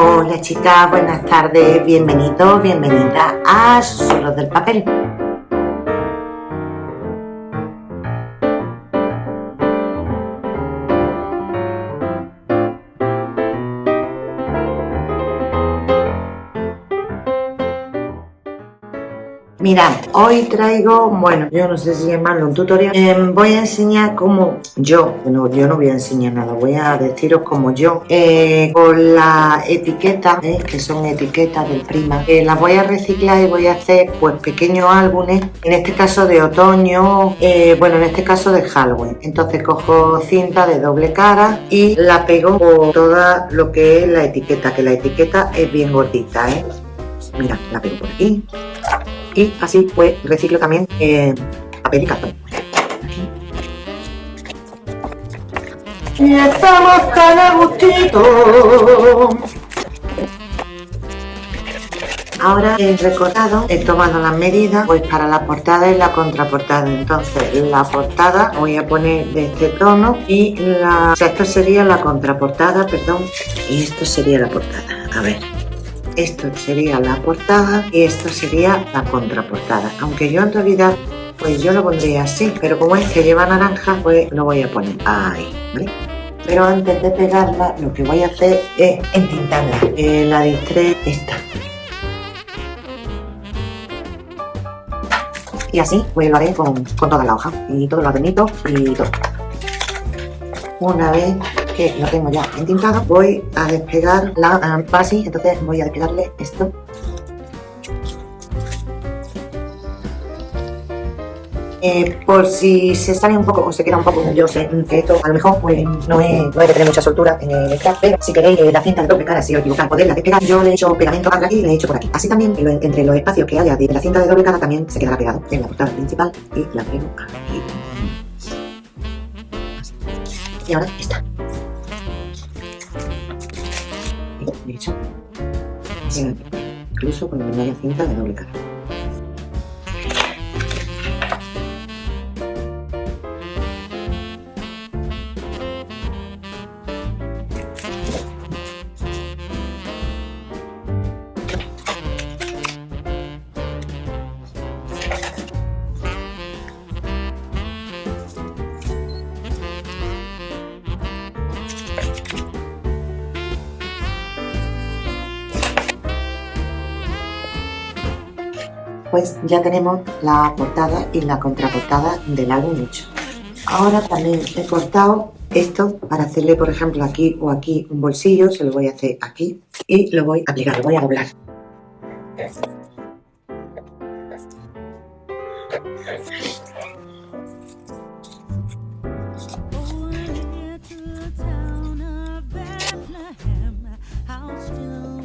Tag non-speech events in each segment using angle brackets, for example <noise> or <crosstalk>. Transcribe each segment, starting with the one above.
Hola chicas, buenas tardes, bienvenidos, bienvenida a Susurros del Papel. Mirad, hoy traigo, bueno, yo no sé si llamarlo un tutorial, eh, voy a enseñar cómo yo, bueno, yo no voy a enseñar nada, voy a deciros como yo, eh, con la etiqueta, eh, que son etiquetas del prima, las voy a reciclar y voy a hacer pues pequeños álbumes, en este caso de otoño, bueno, en este caso de Halloween, entonces cojo cinta de doble cara y la pego por toda lo que es la etiqueta, que la etiqueta es bien gordita, ¿eh? Mira, la pego por aquí y así pues reciclo también eh, papel y cartón. Y estamos tan a gustito. Ahora he recortado, he tomado las medidas pues para la portada y la contraportada. Entonces la portada voy a poner de este tono y la... O sea, esto sería la contraportada, perdón, y esto sería la portada. A ver, esto sería la portada y esto sería la contraportada. Aunque yo en realidad pues yo lo pondría así pero como es que lleva naranja pues lo voy a poner ahí pero antes de pegarla lo que voy a hacer es entintarla. Eh, la distré esta. Y así pues lo haré con, con toda la hoja. Y todos los adornitos y todo. Una vez que lo tengo ya entintado, voy a despegar la base, entonces voy a despegarle esto. Eh, por si se sale un poco o se queda un poco, yo sé que esto a lo mejor pues, no, es, no debe tener mucha soltura en el craft, pero si queréis eh, la cinta de doble cara, si os equivocáis, poderla despegar, yo le he hecho pegamento por aquí y le he hecho por aquí. Así también, entre los espacios que haya de la cinta de doble cara, también se quedará pegado en la portada principal y la pego aquí. Y ahora está. 내죠 지금 그리스도는 인간이 생각이 나오니까 pues ya tenemos la portada y la contraportada del álbum hecho. Ahora también he cortado esto para hacerle, por ejemplo, aquí o aquí un bolsillo, se lo voy a hacer aquí y lo voy a aplicar, lo voy a doblar.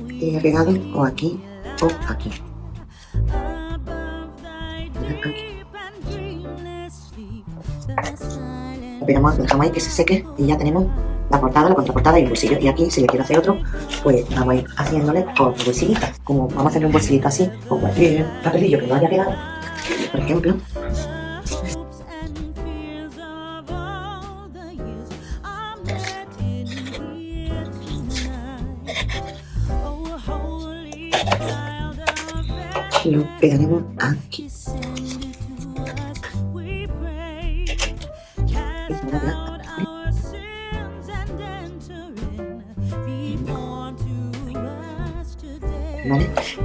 Y he pegado o aquí o aquí. Dejamos ahí que se seque y ya tenemos la portada, la contraportada y el bolsillo. Y aquí, si le quiero hacer otro, pues vamos a ir haciéndole con bolsillitas. Como vamos a hacer un bolsillito así, con cualquier papelillo que no haya pegado, por ejemplo. Lo pegaremos aquí.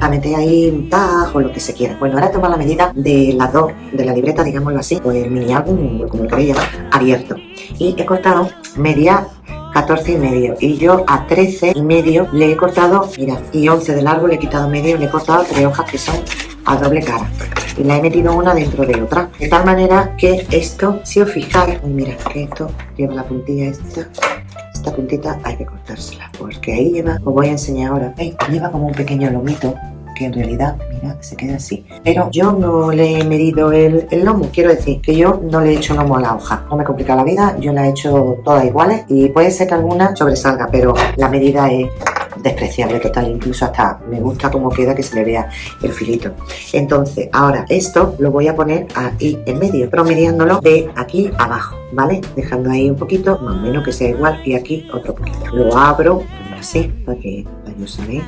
A ahí un tag o lo que se quiera. Bueno, ahora toma la medida de las dos, de la libreta, digámoslo así, pues el mini álbum, como lo queréis llamar, abierto. Y he cortado media 14 y medio. Y yo a 13 y medio le he cortado, mira, y 11 del árbol le he quitado medio, le he cortado tres hojas que son a doble cara. Y la he metido una dentro de otra. De tal manera que esto si os fijáis mira que esto lleva la puntilla esta. Esta puntita hay que cortársela porque ahí lleva os voy a enseñar ahora. Lleva como un pequeño lomito que en realidad, mira, se queda así. Pero yo no le he medido el, el, lomo, quiero decir que yo no le he hecho lomo a la hoja. No me complica la vida, yo la he hecho todas iguales y puede ser que alguna sobresalga, pero la medida es despreciable total, incluso hasta me gusta cómo queda que se le vea el filito. Entonces, ahora esto lo voy a poner ahí en medio, promediándolo de aquí abajo, ¿vale? Dejando ahí un poquito, más o menos que sea igual, y aquí otro poquito. Lo abro así, para que, medio, ¿sabéis?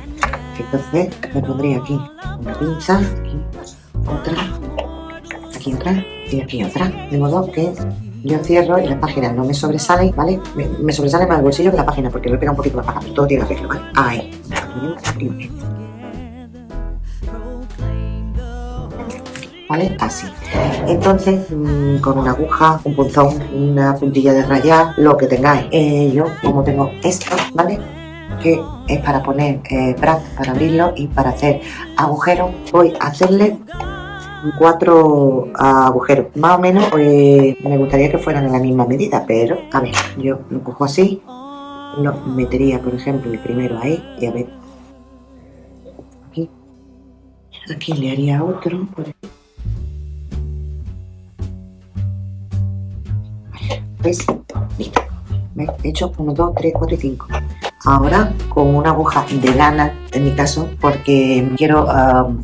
Entonces me pondría aquí una pinza, aquí otra, aquí otra y aquí otra. De modo que yo cierro y la página no me sobresale, ¿vale? Me, sobresale más el bolsillo que la página porque le pega un poquito la paja, pero todo tiene arreglo, ¿vale? Ahí. ¿Vale? Así. Entonces, mm, con una aguja, un punzón, una puntilla de rayar, lo que tengáis. Eh, yo, como tengo esto, ¿vale? Que es para poner eh, para abrirlo y para hacer agujeros, voy a hacerle cuatro agujeros. Más o menos eh, me gustaría que fueran en la misma medida, pero a ver, yo lo cojo así, lo metería, por ejemplo, el primero ahí y a ver, aquí, aquí le haría otro, ¿Ves? Listo. He hecho 1, 2, 3, 4 y 5. Ahora con una aguja de lana, en mi caso, porque quiero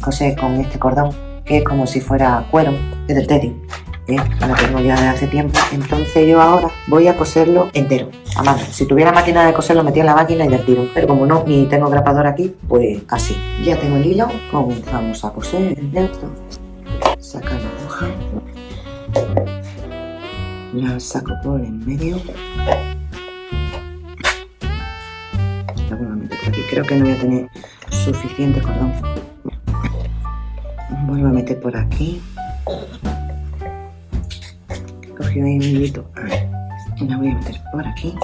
coser con este cordón que es como si fuera cuero, es del teddy. ¿eh? Lo tengo ya de hace tiempo. Entonces yo ahora voy a coserlo entero, a mano. Si tuviera máquina de coser lo metía en la máquina y del tiro. Pero como no, ni tengo grapador aquí, pues así. Ya tengo el hilo, comenzamos a coser esto. Sacar la aguja. La saco por en medio. Meter por aquí. Creo que no voy a tener suficiente cordón. Vuelvo a meter por aquí. Cogí ahí un hilito. La voy a meter por aquí.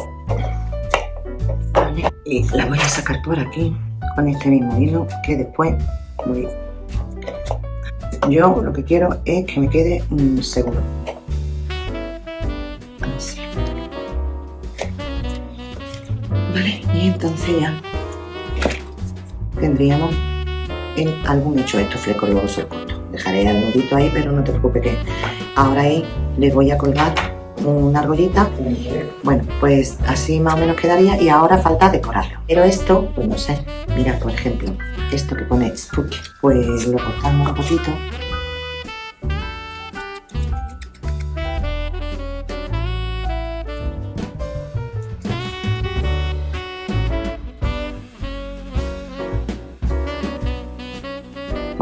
Y la voy a sacar por aquí con este mismo hilo que después voy. Yo lo que quiero es que me quede seguro y entonces ya tendríamos en algún hecho estos flecos luego se corto. Dejaré el nudito ahí, pero no te preocupes que ahora ahí le voy a colgar una argollita. Bueno, pues así más o menos quedaría y ahora falta decorarlo. Pero esto, pues no sé, mira por ejemplo, esto que pone Spooky, pues lo cortamos un poquito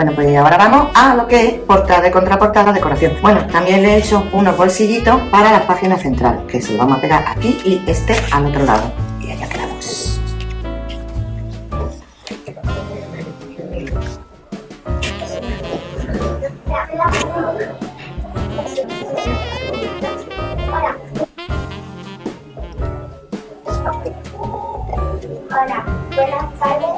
Bueno, pues ahora vamos a lo que es portada contraportada, decoración. Bueno, también le he hecho unos bolsillitos para la página central, que se lo vamos a pegar aquí y este al otro lado. Y allá quedamos. Hola, buenas tardes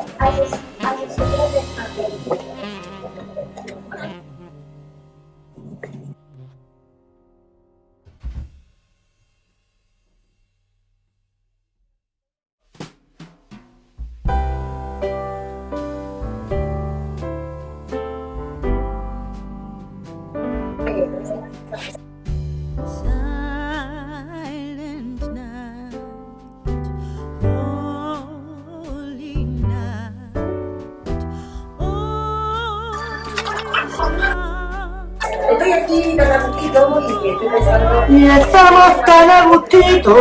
aquí tan a gustito y estoy pensando... Y estamos tan a gustito.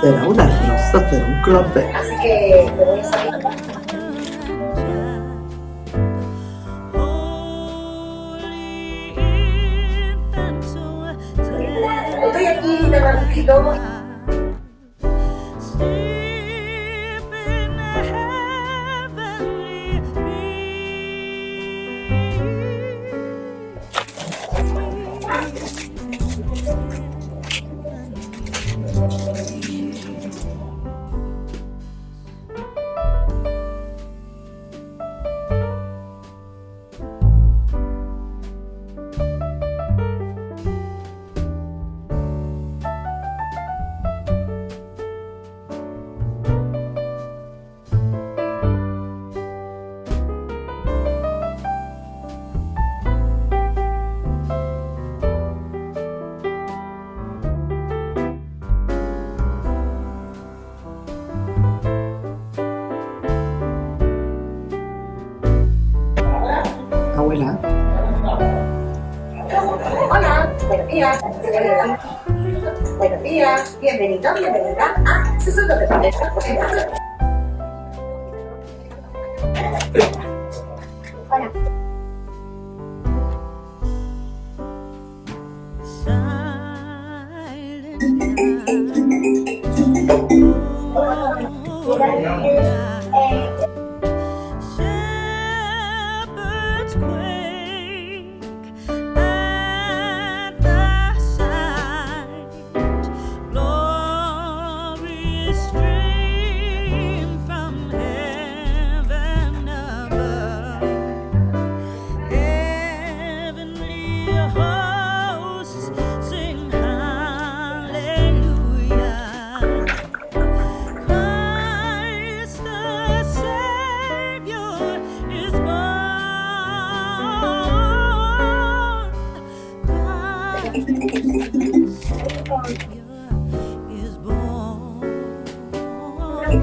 Será una rosa, será un clave. Así que te voy a salir. Estoy aquí tan a gustito. Días. Bienvenido, bienvenida a Susurro de Planeta.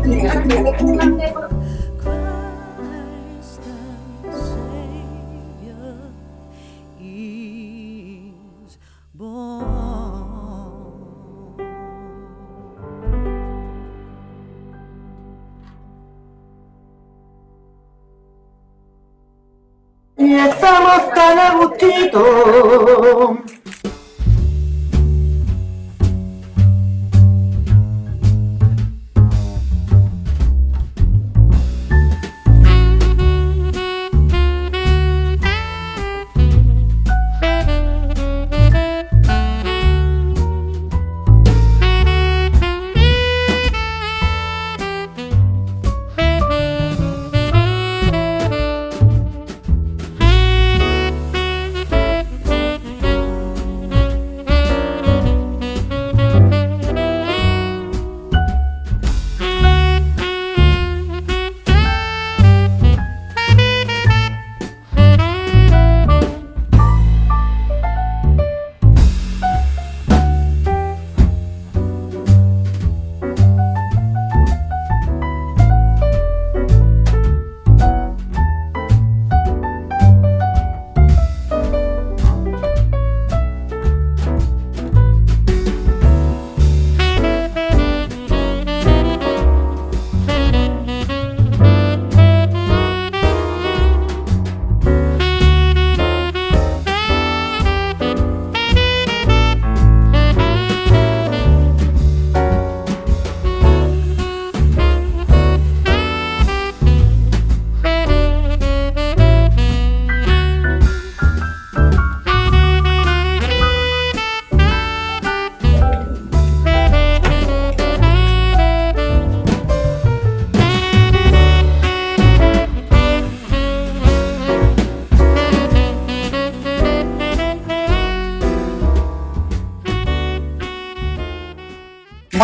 Thì anh.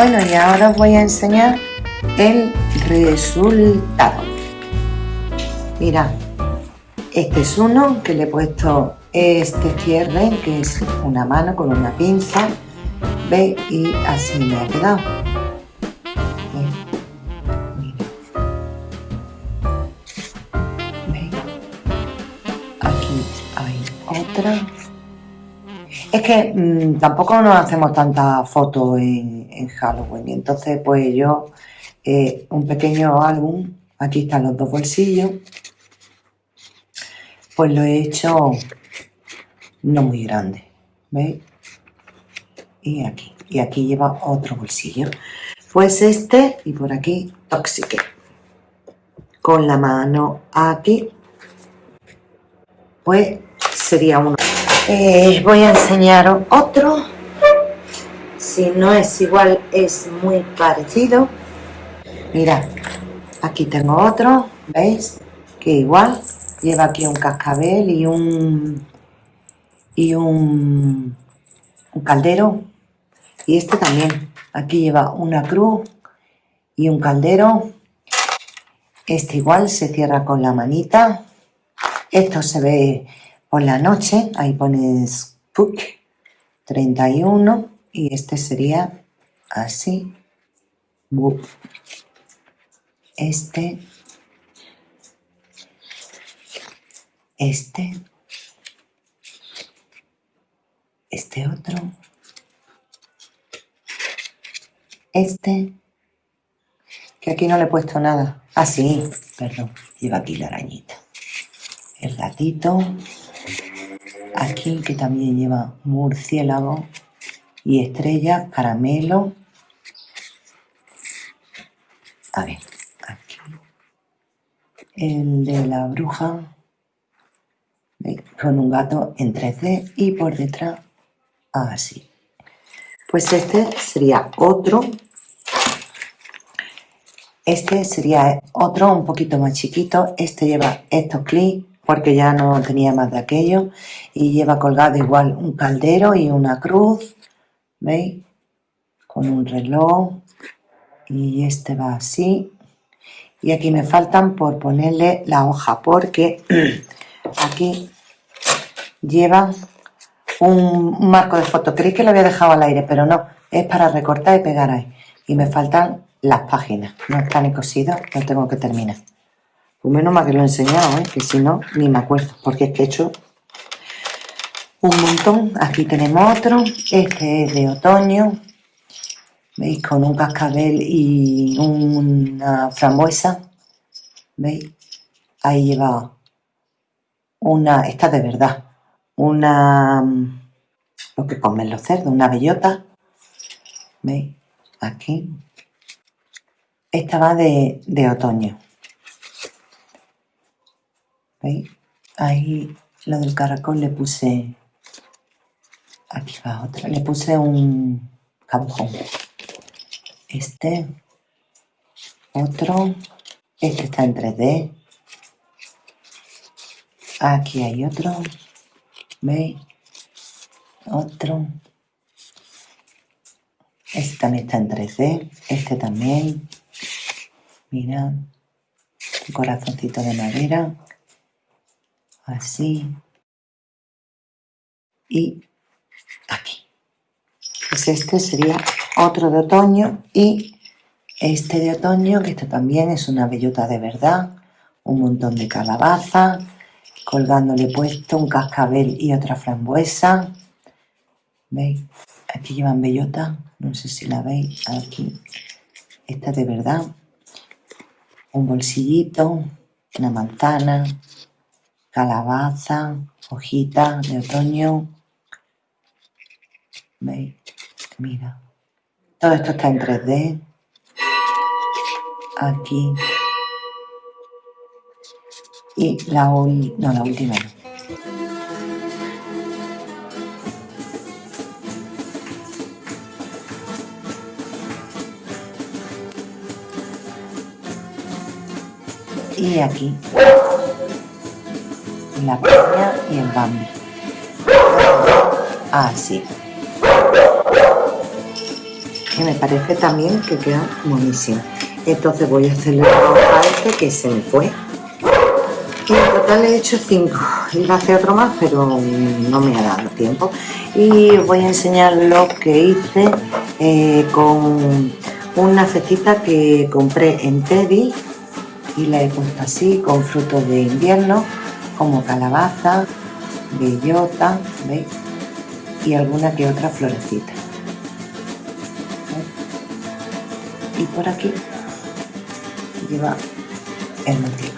Bueno, y ahora os voy a enseñar el resultado. Mirad, este es uno que le he puesto este cierre, que es una mano con una pinza, ¿veis? Y así me ha quedado. Aquí hay otra. Es que mm, tampoco nos hacemos tantas fotos en, en Halloween y entonces pues yo eh, un pequeño álbum, aquí están los dos bolsillos, pues lo he hecho no muy grande, ¿veis? Y aquí, y aquí lleva otro bolsillo. Pues este y por aquí Toxique. Con la mano aquí, pues sería uno. Eh, voy a enseñaros otro. Si no es igual, es muy parecido. Mirad, aquí tengo otro, ¿veis? Que igual lleva aquí un cascabel y un y un, un caldero. Y este también. Aquí lleva una cruz y un caldero. Este igual se cierra con la manita. Esto se ve por la noche, ahí pones Spook 31 y este sería así. Este, este, este otro, este, que aquí no le he puesto nada. Ah, sí, perdón, lleva aquí la arañita. El gatito, aquí que también lleva murciélago y estrella, caramelo. A ver, el de la bruja con un gato en 3D y por detrás así. Pues este sería otro. Este sería otro un poquito más chiquito. Este lleva estos clics porque ya no tenía más de aquello. Y lleva colgado igual un caldero y una cruz. ¿Veis? Con un reloj. Y este va así. Y aquí me faltan por ponerle la hoja porque <clears throat> aquí lleva un, marco de foto. Creí que lo había dejado al aire, pero no. Es para recortar y pegar ahí. Y me faltan las páginas. No está ni cosido, lo tengo que terminar. Pues menos mal que lo he enseñado, ¿eh? que si no, ni me acuerdo. Porque es que he hecho un montón. Aquí tenemos otro. Este es de otoño. ¿Veis? Con un cascabel y una frambuesa. ¿Veis? Ahí lleva una... Esta de verdad una, lo que comen los cerdos, una bellota. ¿Veis? Aquí. Esta va de, de otoño. Ahí lo del caracol le puse... Aquí va otra. Le puse un cabujón. Este. Otro. Este está en 3D. Aquí hay otro. ¿Veis? Otro. Este también está en 3D. Este también. Mira. Un corazoncito de madera. Así. Y aquí. Pues este sería otro de otoño y este de otoño, que este también es una bellota de verdad, un montón de calabaza, colgándole puesto un cascabel y otra frambuesa. ¿Veis? Aquí llevan bellota, no sé si la veis, aquí. Esta de verdad. Un bolsillito, una manzana, calabaza, hojita de otoño. ¿Veis? Mira. Todo esto está en 3D. Aquí y la, no, la última. Y aquí la peña y el bambi. Así. Que me parece también que queda buenísimo. Entonces voy a hacerle a este que se me fue. Y en total he hecho cinco. Iba a hacer otro más, pero no me ha dado tiempo. Y voy a enseñar lo que hice eh, con una cestita que compré en Teddy y la he puesto así con frutos de invierno como calabaza, bellota, ¿veis? Y alguna que otra florecita. Y por aquí lleva el motivo.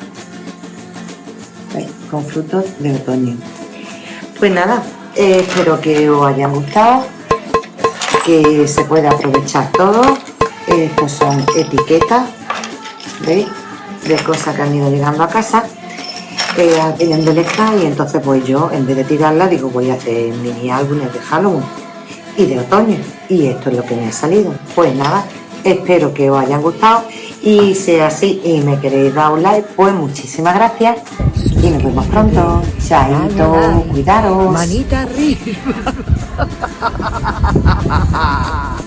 ¿Veis? Con frutos de otoño. Pues nada, eh, espero que os hayan gustado, que se pueda aprovechar todo. Estos son etiquetas, ¿veis? De cosas que han ido llegando a casa. Eh, vienen de Leca y entonces pues yo, en vez de tirarla, digo voy a hacer mini álbumes de Halloween y de otoño. Y esto es lo que me ha salido. Pues nada, espero que os hayan gustado y si es así y me queréis dar un like, pues muchísimas gracias y nos vemos pronto. Chaito, cuidaros. Manita arriba. <laughs>